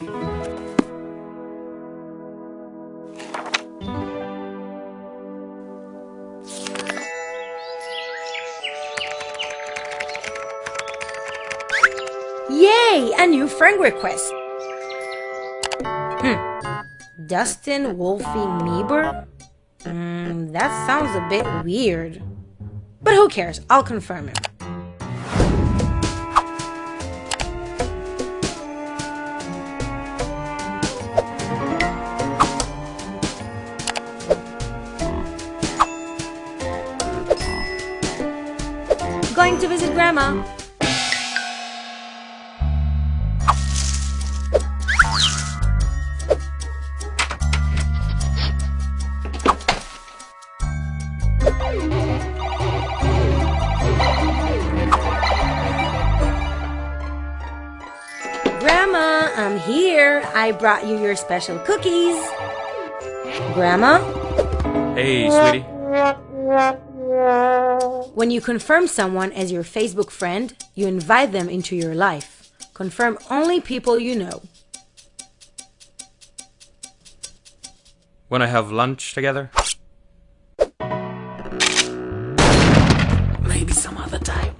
Yay! A new friend request. Hmm. Dustin Wolfie Meeber? Mm, that sounds a bit weird. But who cares? I'll confirm him. Going to visit Grandma. Grandma, I'm here. I brought you your special cookies. Grandma? Hey, sweetie. When you confirm someone as your Facebook friend, you invite them into your life. Confirm only people you know. When I have lunch together. Maybe some other time.